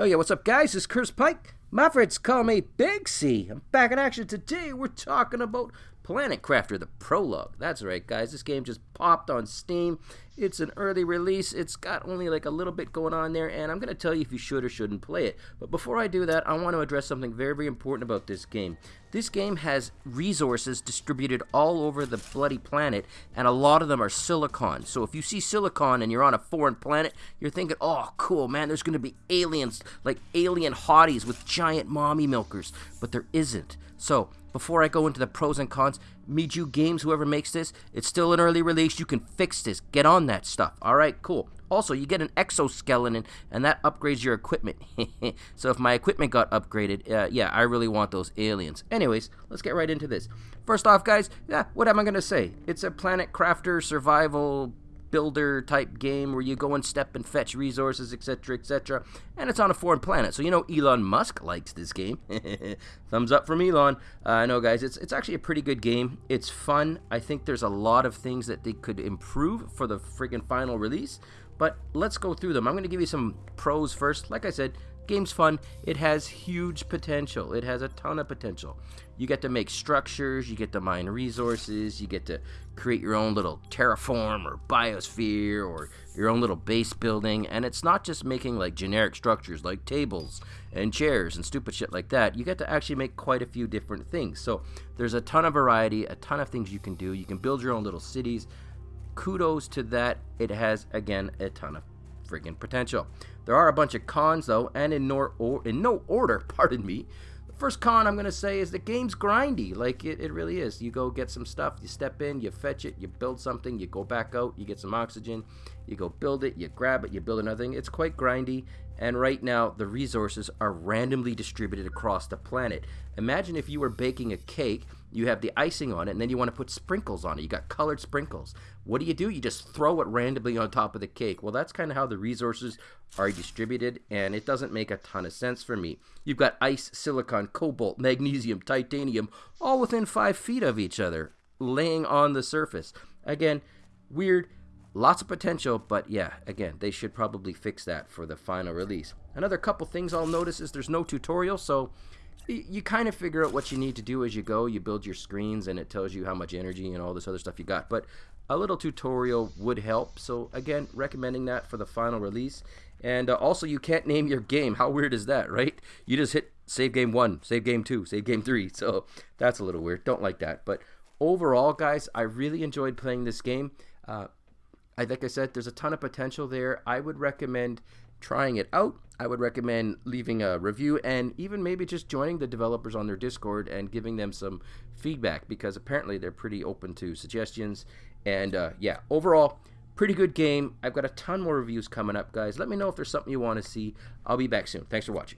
Oh yeah, what's up guys? It's Chris Pike. My friends call me Big C. I'm back in action today. We're talking about Planet Crafter, the prologue. That's right, guys. This game just popped on Steam. It's an early release. It's got only like a little bit going on there, and I'm going to tell you if you should or shouldn't play it. But before I do that, I want to address something very, very important about this game. This game has resources distributed all over the bloody planet, and a lot of them are silicon. So if you see silicon and you're on a foreign planet, you're thinking, oh, cool, man, there's going to be aliens, like alien hotties with giant mommy milkers. But there isn't. So before I go into the pros and cons, Miju Games, whoever makes this, it's still an early release. You can fix this. Get on that stuff. All right, cool. Also, you get an exoskeleton, and that upgrades your equipment. so if my equipment got upgraded, uh, yeah, I really want those aliens. Anyways, let's get right into this. First off, guys, yeah, what am I going to say? It's a Planet Crafter survival builder type game where you go and step and fetch resources, etc., etc. And it's on a foreign planet, so you know Elon Musk likes this game. Thumbs up from Elon. Uh, I know, guys. It's it's actually a pretty good game. It's fun. I think there's a lot of things that they could improve for the friggin' final release. But let's go through them. I'm going to give you some pros first. Like I said, game's fun. It has huge potential. It has a ton of potential. You get to make structures, you get to mine resources, you get to create your own little terraform or biosphere or your own little base building. And it's not just making like generic structures like tables and chairs and stupid shit like that. You get to actually make quite a few different things. So there's a ton of variety, a ton of things you can do. You can build your own little cities. Kudos to that. It has, again, a ton of friggin' potential. There are a bunch of cons though, and in no, or, in no order, pardon me. The first con I'm going to say is the game's grindy. Like, it, it really is. You go get some stuff, you step in, you fetch it, you build something, you go back out, you get some oxygen, you go build it, you grab it, you build another thing. It's quite grindy, and right now the resources are randomly distributed across the planet. Imagine if you were baking a cake you have the icing on it, and then you want to put sprinkles on it. You got colored sprinkles. What do you do? You just throw it randomly on top of the cake. Well, that's kind of how the resources are distributed, and it doesn't make a ton of sense for me. You've got ice, silicon, cobalt, magnesium, titanium, all within five feet of each other, laying on the surface. Again, weird. Lots of potential, but yeah, again, they should probably fix that for the final release. Another couple things I'll notice is there's no tutorial, so you kind of figure out what you need to do as you go. You build your screens and it tells you how much energy and all this other stuff you got. But a little tutorial would help. So again, recommending that for the final release. And uh, also, you can't name your game. How weird is that, right? You just hit save game one, save game two, save game three. So that's a little weird. Don't like that. But overall, guys, I really enjoyed playing this game. Uh, I like I said, there's a ton of potential there. I would recommend trying it out. I would recommend leaving a review and even maybe just joining the developers on their Discord and giving them some feedback because apparently they're pretty open to suggestions. And uh, yeah, overall, pretty good game. I've got a ton more reviews coming up, guys. Let me know if there's something you want to see. I'll be back soon. Thanks for watching.